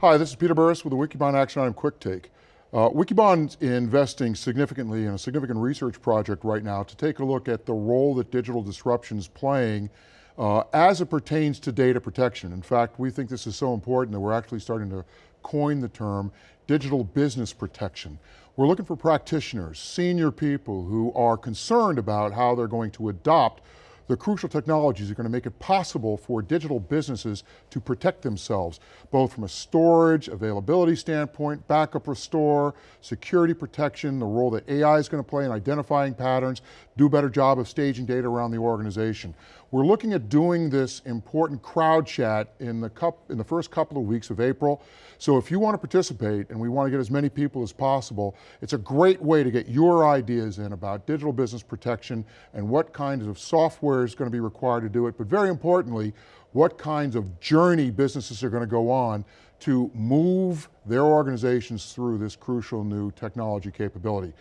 Hi, this is Peter Burris with the Wikibon Action Item Quick Take. Uh, Wikibon's investing significantly in a significant research project right now to take a look at the role that digital disruption is playing uh, as it pertains to data protection. In fact, we think this is so important that we're actually starting to coin the term digital business protection. We're looking for practitioners, senior people who are concerned about how they're going to adopt the crucial technologies are going to make it possible for digital businesses to protect themselves, both from a storage, availability standpoint, backup restore, security protection, the role that AI is going to play in identifying patterns, do a better job of staging data around the organization. We're looking at doing this important crowd chat in the, cup, in the first couple of weeks of April. So if you want to participate, and we want to get as many people as possible, it's a great way to get your ideas in about digital business protection and what kinds of software is going to be required to do it, but very importantly, what kinds of journey businesses are going to go on to move their organizations through this crucial new technology capability.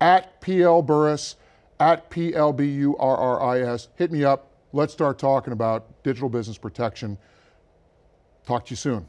At PL Burris, at PLBURRIS, hit me up, Let's start talking about digital business protection. Talk to you soon.